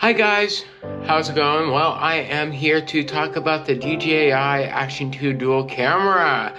Hi guys, how's it going? Well, I am here to talk about the DJI Action 2 dual camera.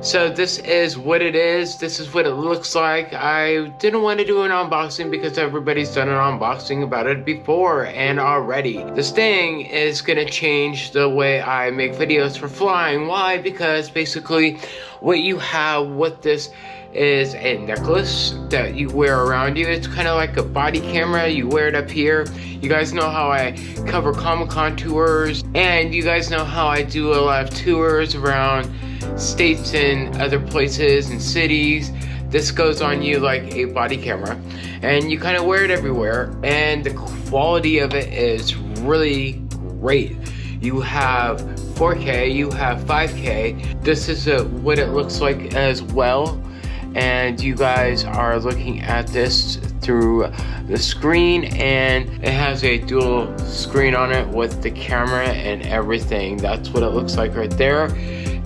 So this is what it is, this is what it looks like. I didn't want to do an unboxing because everybody's done an unboxing about it before and already. This thing is gonna change the way I make videos for flying. Why? Because basically what you have with this is a necklace that you wear around you. It's kind of like a body camera. You wear it up here. You guys know how I cover Comic-Con tours. And you guys know how I do a lot of tours around states and other places and cities. This goes on you like a body camera. And you kind of wear it everywhere. And the quality of it is really great. You have 4K, you have 5K. This is a, what it looks like as well and you guys are looking at this through the screen and it has a dual screen on it with the camera and everything. That's what it looks like right there.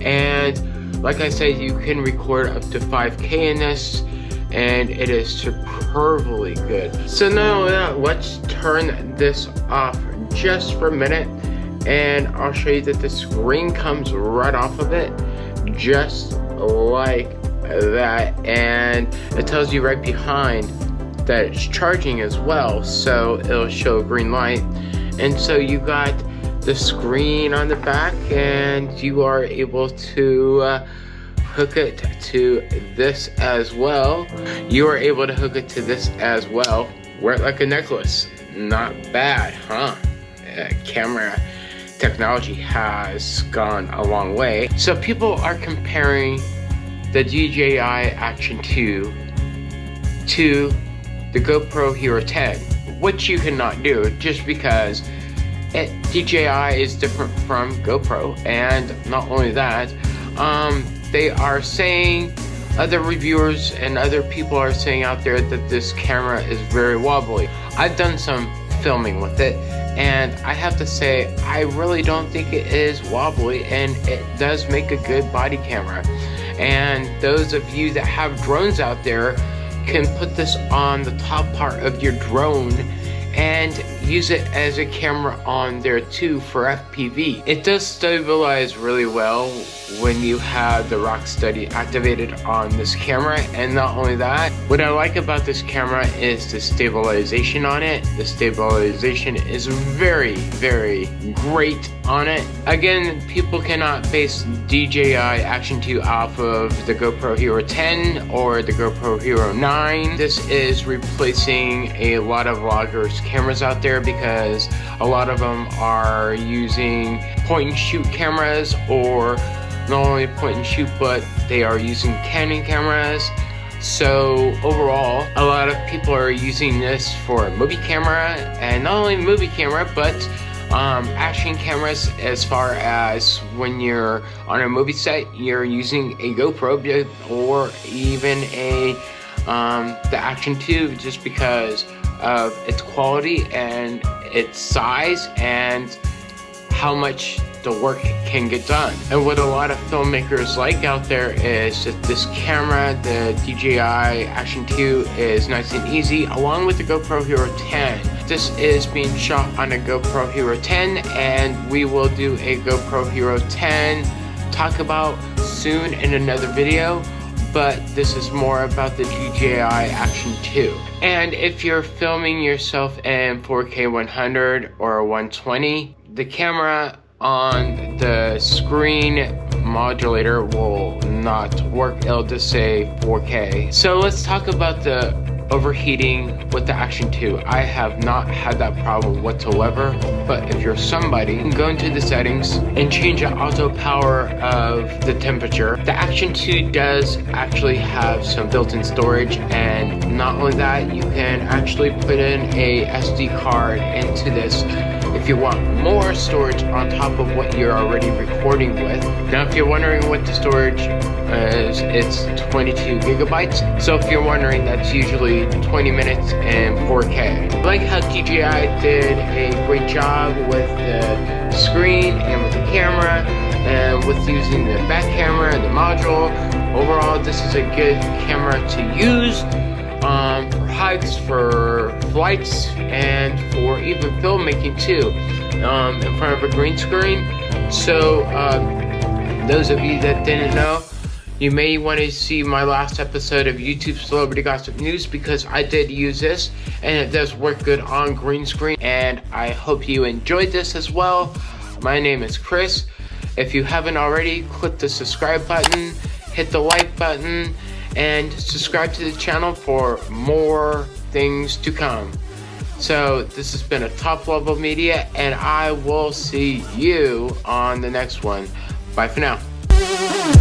And like I said you can record up to 5k in this and it is superbly good. So now let's turn this off just for a minute and I'll show you that the screen comes right off of it just like that and it tells you right behind that it's charging as well so it'll show a green light. And so you got the screen on the back and you are able to uh, hook it to this as well. You are able to hook it to this as well. Wear it like a necklace. Not bad huh? Uh, camera technology has gone a long way. So people are comparing the DJI Action 2 to the GoPro Hero 10, which you cannot do just because it, DJI is different from GoPro, and not only that, um, they are saying, other reviewers and other people are saying out there that this camera is very wobbly. I've done some filming with it, and I have to say, I really don't think it is wobbly, and it does make a good body camera. And those of you that have drones out there can put this on the top part of your drone and use it as a camera on there too for FPV. It does stabilize really well when you have the Rocksteady activated on this camera and not only that, what I like about this camera is the stabilization on it. The stabilization is very, very great on it. Again, people cannot base DJI Action 2 off of the GoPro Hero 10 or the GoPro Hero 9. This is replacing a lot of vloggers cameras out there because a lot of them are using point and shoot cameras or not only point and shoot but they are using Canon cameras so overall a lot of people are using this for a movie camera and not only movie camera but um, action cameras as far as when you're on a movie set you're using a GoPro or even a um, the Action 2 just because of its quality and its size and how much the work can get done. And what a lot of filmmakers like out there is that this camera, the DJI Action 2 is nice and easy along with the GoPro Hero 10. This is being shot on a GoPro Hero 10 and we will do a GoPro Hero 10 talk about soon in another video but this is more about the DJI Action 2. And if you're filming yourself in 4K 100 or 120, the camera on the screen modulator will not work. It'll just say 4K. So let's talk about the overheating with the Action 2. I have not had that problem whatsoever, but if you're somebody, go into the settings and change the auto power of the temperature. The Action 2 does actually have some built-in storage, and not only that, you can actually put in a SD card into this if you want more storage on top of what you're already recording with. Now, if you're wondering what the storage is, it's 22 gigabytes. So if you're wondering, that's usually 20 minutes and 4K. I like how DJI did a great job with the screen and with the camera and with using the back camera and the module. Overall, this is a good camera to use um, for hikes, for flights, and for even filmmaking too, um, in front of a green screen. So, uh, those of you that didn't know, you may want to see my last episode of YouTube Celebrity Gossip News because I did use this and it does work good on green screen. And I hope you enjoyed this as well. My name is Chris. If you haven't already, click the subscribe button, hit the like button, and subscribe to the channel for more things to come. So this has been a top level media and I will see you on the next one. Bye for now.